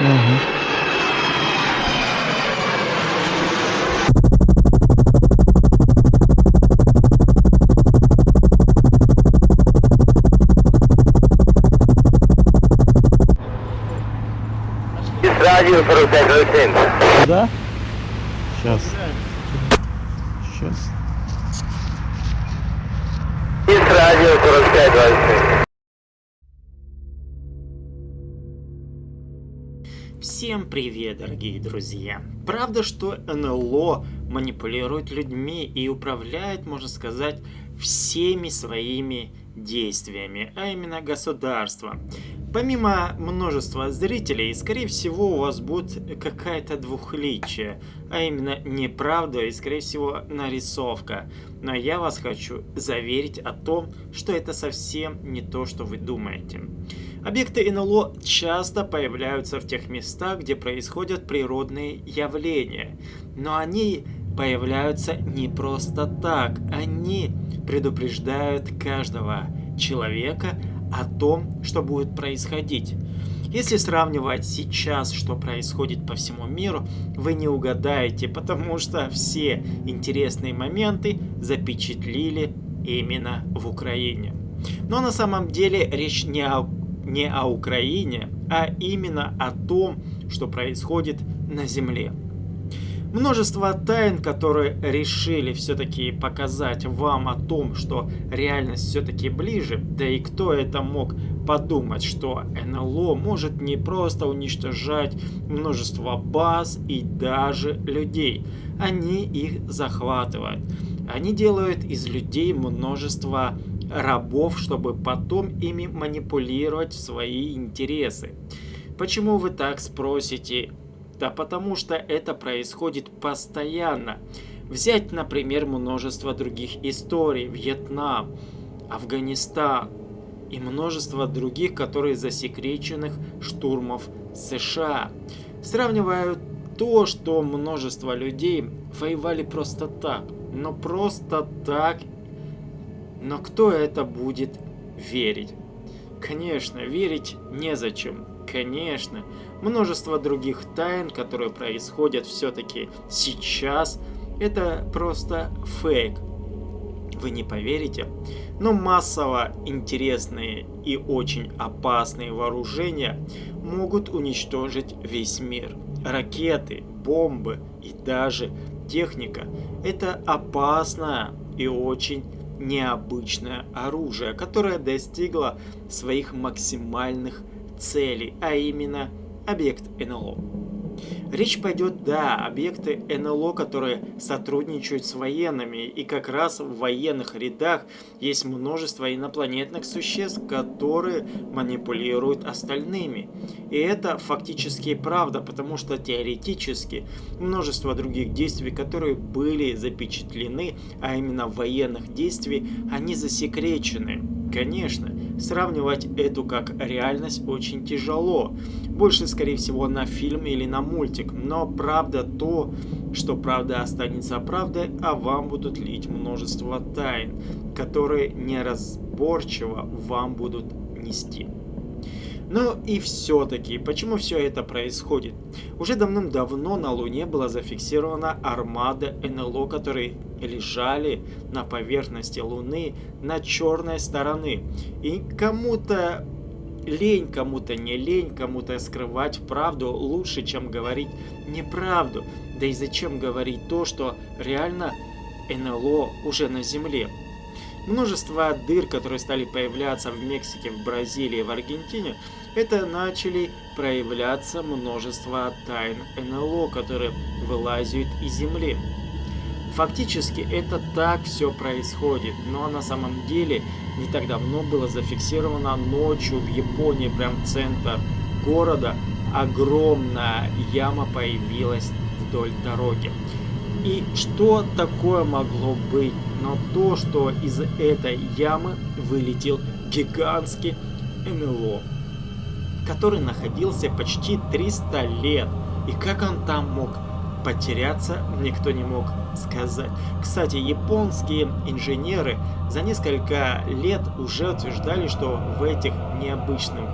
Угу. Радио 4507. Куда? Сейчас. Сейчас. Из радио 4527. Всем привет, дорогие друзья! Правда, что НЛО манипулирует людьми и управляет, можно сказать, всеми своими действиями, а именно государством. Помимо множества зрителей, скорее всего, у вас будет какая-то двухличие, а именно неправда и, скорее всего, нарисовка. Но я вас хочу заверить о том, что это совсем не то, что вы думаете. Объекты НЛО часто появляются в тех местах, где происходят природные явления. Но они появляются не просто так. Они предупреждают каждого человека о том, что будет происходить. Если сравнивать сейчас, что происходит по всему миру, вы не угадаете, потому что все интересные моменты запечатлили именно в Украине. Но на самом деле речь не о, не о Украине, а именно о том, что происходит на Земле. Множество тайн, которые решили все-таки показать вам о том, что реальность все-таки ближе, да и кто это мог подумать, что НЛО может не просто уничтожать множество баз и даже людей, они их захватывают. Они делают из людей множество рабов, чтобы потом ими манипулировать свои интересы. Почему вы так спросите? Да потому что это происходит постоянно. Взять, например, множество других историй. Вьетнам, Афганистан и множество других, которые засекреченных штурмов США. Сравнивают то, что множество людей воевали просто так. Но просто так. Но кто это будет верить? Конечно, верить незачем. Конечно, множество других тайн, которые происходят все-таки сейчас, это просто фейк. Вы не поверите, но массово интересные и очень опасные вооружения могут уничтожить весь мир. Ракеты, бомбы и даже техника – это опасное и очень необычное оружие, которое достигло своих максимальных цели, а именно объект НЛО. Речь пойдет, да, объекты НЛО, которые сотрудничают с военными, и как раз в военных рядах есть множество инопланетных существ, которые манипулируют остальными. И это фактически правда, потому что теоретически множество других действий, которые были запечатлены, а именно военных действий, они засекречены. Конечно, сравнивать эту как реальность очень тяжело. Больше, скорее всего, на фильм или на мультик. Но правда то, что правда останется правдой, а вам будут лить множество тайн, которые неразборчиво вам будут нести. Ну и все-таки, почему все это происходит? Уже давным-давно на Луне была зафиксирована армада НЛО, которые лежали на поверхности Луны на черной стороны. И кому-то лень, кому-то не лень, кому-то скрывать правду лучше, чем говорить неправду. Да и зачем говорить то, что реально НЛО уже на Земле? Множество дыр, которые стали появляться в Мексике, в Бразилии, в Аргентине, это начали проявляться множество тайн НЛО, которые вылазят из Земли. Фактически это так все происходит, но на самом деле не так давно было зафиксировано ночью в Японии, прям центр города, огромная яма появилась вдоль дороги. И что такое могло быть? Но то, что из этой ямы вылетел гигантский НЛО, который находился почти 300 лет. И как он там мог потеряться, никто не мог сказать. Кстати, японские инженеры за несколько лет уже утверждали, что в этих необычном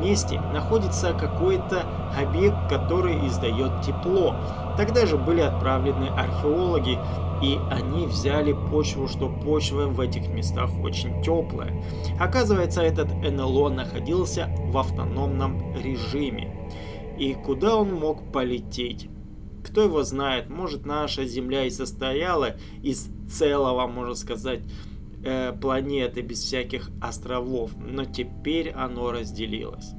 месте находится какой-то объект, который издает тепло. Тогда же были отправлены археологи, и они взяли почву, что почва в этих местах очень теплая. Оказывается, этот НЛО находился в автономном режиме. И куда он мог полететь? Кто его знает, может наша Земля и состояла из целого, можно сказать, э, планеты без всяких островов, но теперь оно разделилось.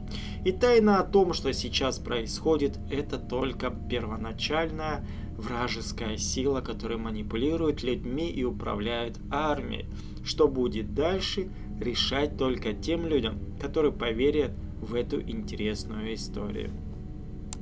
И тайна о том, что сейчас происходит, это только первоначальная вражеская сила, которая манипулирует людьми и управляет армией. Что будет дальше, решать только тем людям, которые поверят в эту интересную историю.